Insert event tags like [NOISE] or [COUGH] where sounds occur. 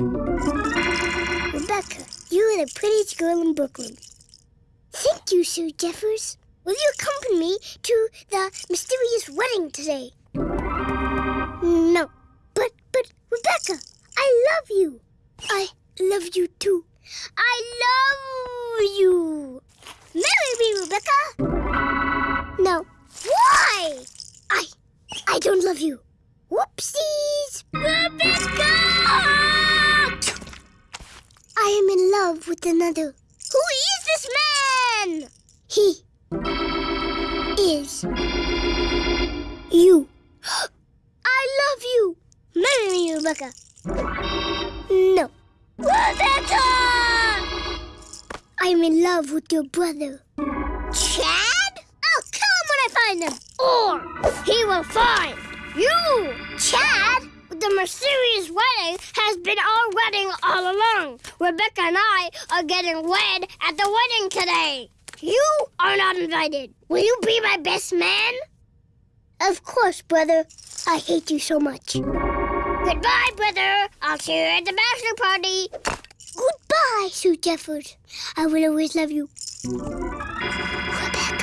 Rebecca, you are the prettiest girl in Brooklyn. Thank you, Sue Jeffers. Will you accompany me to the mysterious wedding today? No. But, but, Rebecca, I love you. I love you too. I love you. Marry me, Rebecca. No. Why? I, I don't love you. Whoopsies. Love with another. Who is this man? He is you. [GASPS] I love you. Marry me, Rebecca. No. Rebecca! I'm in love with your brother. Chad? I'll kill him when I find him. Or he will find you. Chad? The mysterious wedding has been our wedding all along. Rebecca and I are getting wed at the wedding today. You are not invited. Will you be my best man? Of course, brother. I hate you so much. Goodbye, brother. I'll see you at the bachelor party. Goodbye, Sue Jeffers. I will always love you. Rebecca.